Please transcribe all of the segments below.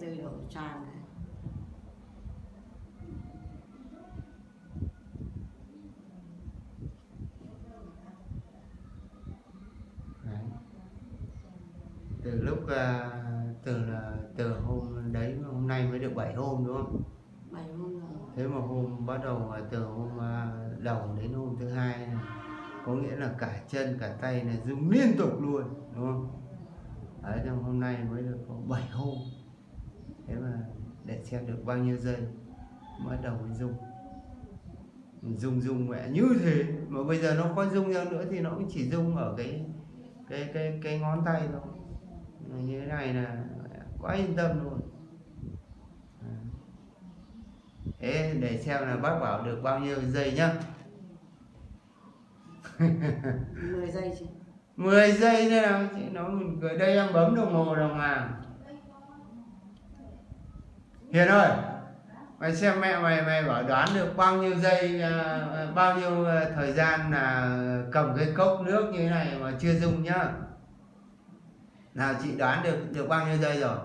từ đổ tràn này Đấy. từ lúc à, từ là từ hôm đấy hôm nay mới được 7 hôm đúng không? Bảy hôm rồi. Thế mà hôm bắt đầu từ hôm à, đầu đến hôm thứ hai này, có nghĩa là cả chân cả tay này rung liên tục luôn đúng không? Đấy trong hôm nay mới được có 7 hôm thế mà để xem được bao nhiêu giây bắt đầu mới rung. Rung rung mẹ như thế. Mà bây giờ nó có rung ra nữa thì nó cũng chỉ rung ở cái cái cái cái ngón tay thôi. Như thế này là quá yên tâm luôn. Thế để xem là bác bảo được bao nhiêu giây nhá. 10 giây chứ 10 giây thế nào chị nói mình cười đây em bấm đồng hồ đồng hàng Hiền ơi mày xem mẹ mày mày bảo đoán được bao nhiêu giây à, bao nhiêu à, thời gian là cầm cái cốc nước như thế này mà chưa dùng nhá. Nào chị đoán được được bao nhiêu giây rồi?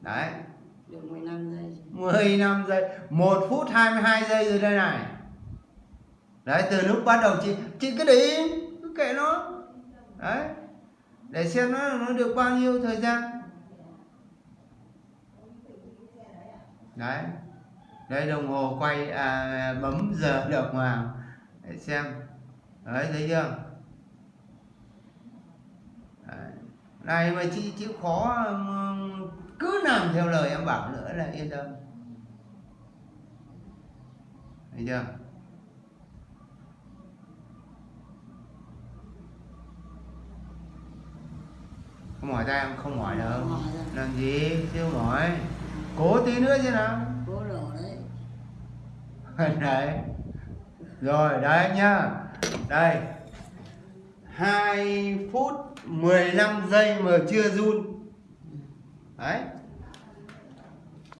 Đấy. Được 15 giây. Chứ. 15 giây 1 phút 22 giây rồi đây này. Đấy từ lúc bắt đầu chị chị cứ để im cứ kệ nó. Đấy. Để xem nó nó được bao nhiêu thời gian đấy. Đây đồng hồ quay à, bấm giờ đồng vào để xem. Đấy thấy chưa? Đấy. này mà chị chịu khó cứ làm theo lời em bảo nữa là yên tâm. Thấy chưa? Không mỏi tay em không mỏi đâu. Làm gì? Chưa mỏi cố tí nữa chứ nào. Cố đổ đấy. Đấy. Rồi đấy nhá. Đây. 2 phút 15 giây mà chưa run. Đấy